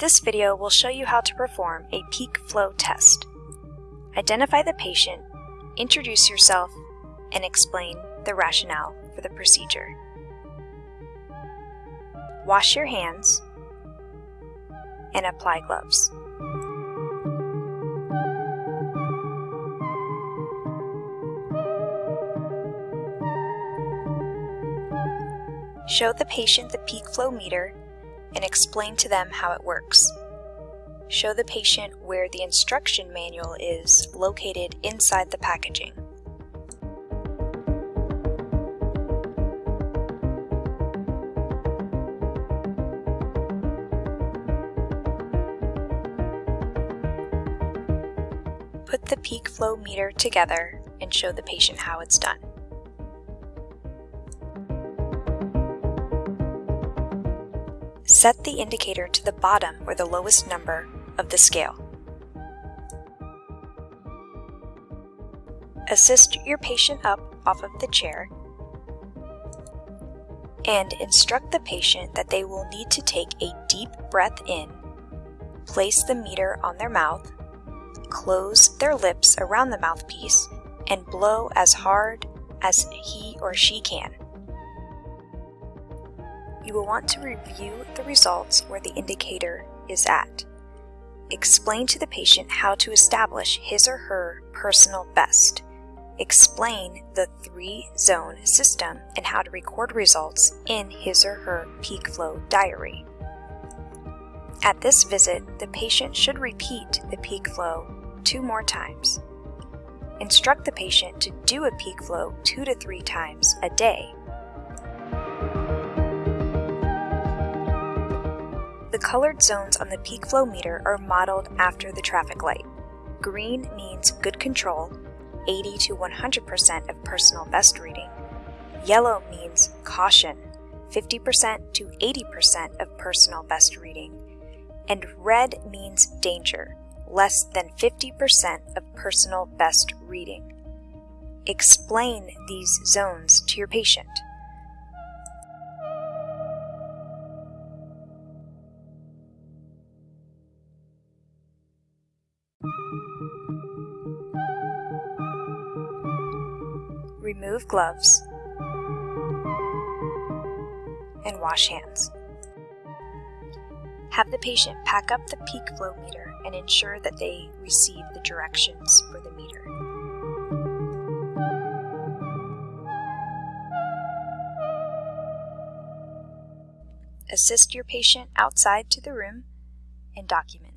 This video will show you how to perform a peak flow test. Identify the patient, introduce yourself, and explain the rationale for the procedure. Wash your hands and apply gloves. Show the patient the peak flow meter and explain to them how it works. Show the patient where the instruction manual is located inside the packaging. Put the peak flow meter together and show the patient how it's done. Set the indicator to the bottom or the lowest number of the scale. Assist your patient up off of the chair and instruct the patient that they will need to take a deep breath in, place the meter on their mouth, close their lips around the mouthpiece, and blow as hard as he or she can. You will want to review the results where the indicator is at. Explain to the patient how to establish his or her personal best. Explain the three-zone system and how to record results in his or her peak flow diary. At this visit, the patient should repeat the peak flow two more times. Instruct the patient to do a peak flow two to three times a day colored zones on the peak flow meter are modeled after the traffic light. Green means good control, 80 to 100% of personal best reading. Yellow means caution, 50% to 80% of personal best reading. And red means danger, less than 50% of personal best reading. Explain these zones to your patient. Remove gloves and wash hands. Have the patient pack up the peak flow meter and ensure that they receive the directions for the meter. Assist your patient outside to the room and document.